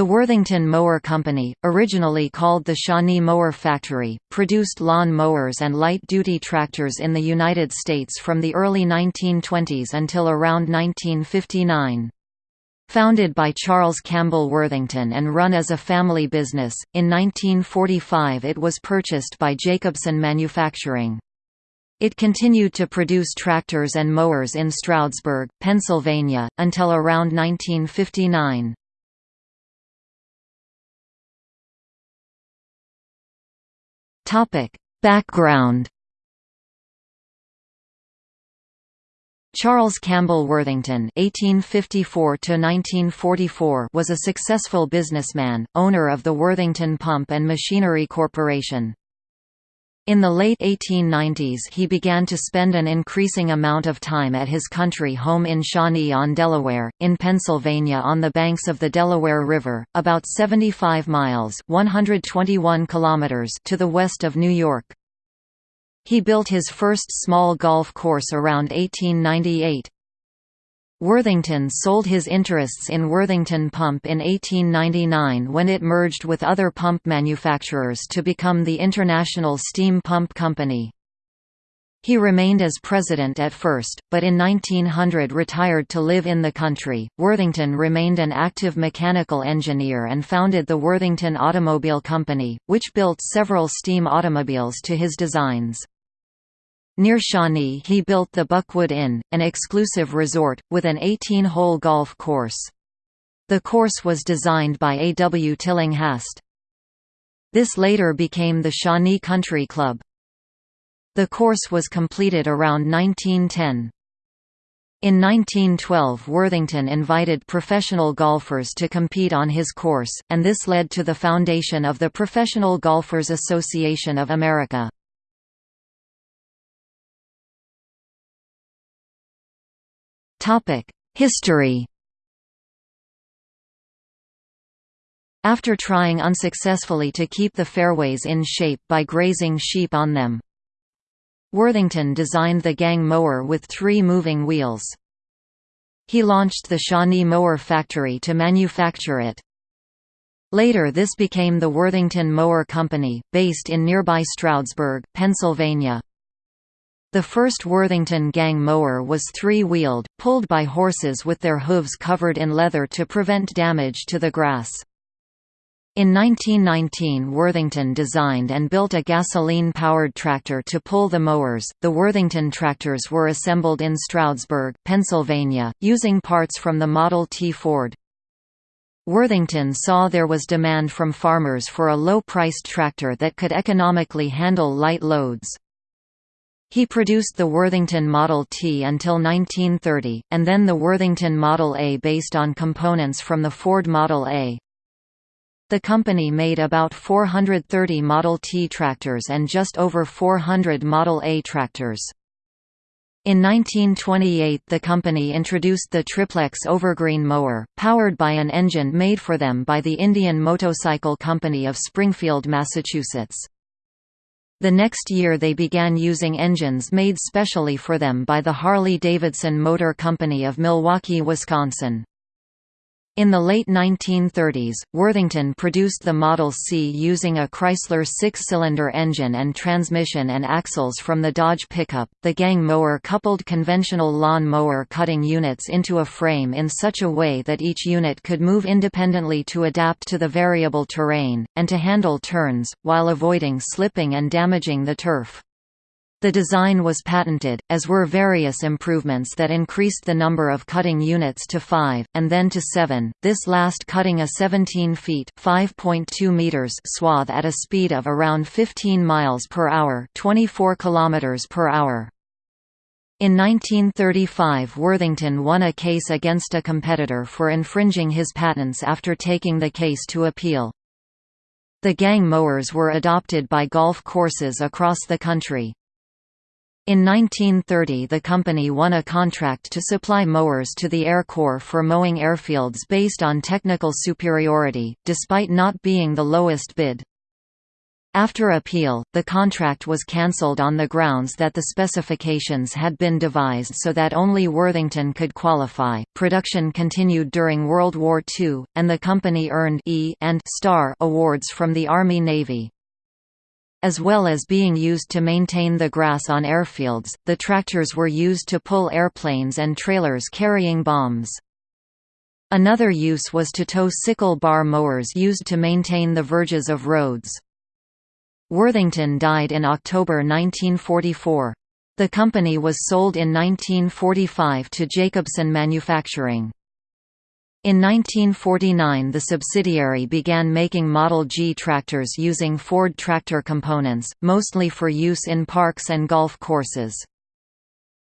The Worthington Mower Company, originally called the Shawnee Mower Factory, produced lawn mowers and light-duty tractors in the United States from the early 1920s until around 1959. Founded by Charles Campbell Worthington and run as a family business, in 1945 it was purchased by Jacobsen Manufacturing. It continued to produce tractors and mowers in Stroudsburg, Pennsylvania, until around 1959. Topic: Background. Charles Campbell Worthington (1854–1944) was a successful businessman, owner of the Worthington Pump and Machinery Corporation. In the late 1890s he began to spend an increasing amount of time at his country home in Shawnee on Delaware, in Pennsylvania on the banks of the Delaware River, about 75 miles 121 kilometers to the west of New York. He built his first small golf course around 1898. Worthington sold his interests in Worthington Pump in 1899 when it merged with other pump manufacturers to become the International Steam Pump Company. He remained as president at first, but in 1900 retired to live in the country. Worthington remained an active mechanical engineer and founded the Worthington Automobile Company, which built several steam automobiles to his designs. Near Shawnee he built the Buckwood Inn, an exclusive resort, with an 18-hole golf course. The course was designed by A. W. Tillinghast. This later became the Shawnee Country Club. The course was completed around 1910. In 1912 Worthington invited professional golfers to compete on his course, and this led to the foundation of the Professional Golfers Association of America. History After trying unsuccessfully to keep the fairways in shape by grazing sheep on them, Worthington designed the gang mower with three moving wheels. He launched the Shawnee Mower Factory to manufacture it. Later this became the Worthington Mower Company, based in nearby Stroudsburg, Pennsylvania. The first Worthington gang mower was three-wheeled, pulled by horses with their hooves covered in leather to prevent damage to the grass. In 1919 Worthington designed and built a gasoline-powered tractor to pull the mowers. The Worthington tractors were assembled in Stroudsburg, Pennsylvania, using parts from the Model T Ford. Worthington saw there was demand from farmers for a low-priced tractor that could economically handle light loads. He produced the Worthington Model T until 1930, and then the Worthington Model A based on components from the Ford Model A. The company made about 430 Model T tractors and just over 400 Model A tractors. In 1928 the company introduced the triplex overgreen mower, powered by an engine made for them by the Indian Motorcycle Company of Springfield, Massachusetts. The next year they began using engines made specially for them by the Harley-Davidson Motor Company of Milwaukee, Wisconsin. In the late 1930s, Worthington produced the Model C using a Chrysler six-cylinder engine and transmission and axles from the Dodge pickup. The gang mower coupled conventional lawn mower cutting units into a frame in such a way that each unit could move independently to adapt to the variable terrain, and to handle turns, while avoiding slipping and damaging the turf. The design was patented, as were various improvements that increased the number of cutting units to 5, and then to 7, this last cutting a 17 feet meters swath at a speed of around 15 miles per hour 24 kilometers per hour. In 1935 Worthington won a case against a competitor for infringing his patents after taking the case to appeal. The gang mowers were adopted by golf courses across the country. In 1930 the company won a contract to supply mowers to the Air Corps for mowing airfields based on technical superiority, despite not being the lowest bid. After appeal, the contract was cancelled on the grounds that the specifications had been devised so that only Worthington could qualify. Production continued during World War II, and the company earned E and Star awards from the Army Navy. As well as being used to maintain the grass on airfields, the tractors were used to pull airplanes and trailers carrying bombs. Another use was to tow sickle bar mowers used to maintain the verges of roads. Worthington died in October 1944. The company was sold in 1945 to Jacobsen Manufacturing. In 1949 the subsidiary began making Model G tractors using Ford tractor components, mostly for use in parks and golf courses.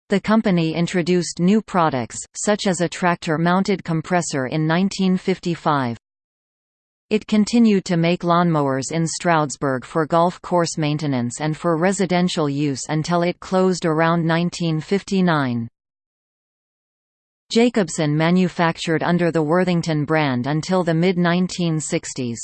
The company introduced new products, such as a tractor-mounted compressor in 1955. It continued to make lawnmowers in Stroudsburg for golf course maintenance and for residential use until it closed around 1959. Jacobsen manufactured under the Worthington brand until the mid-1960s.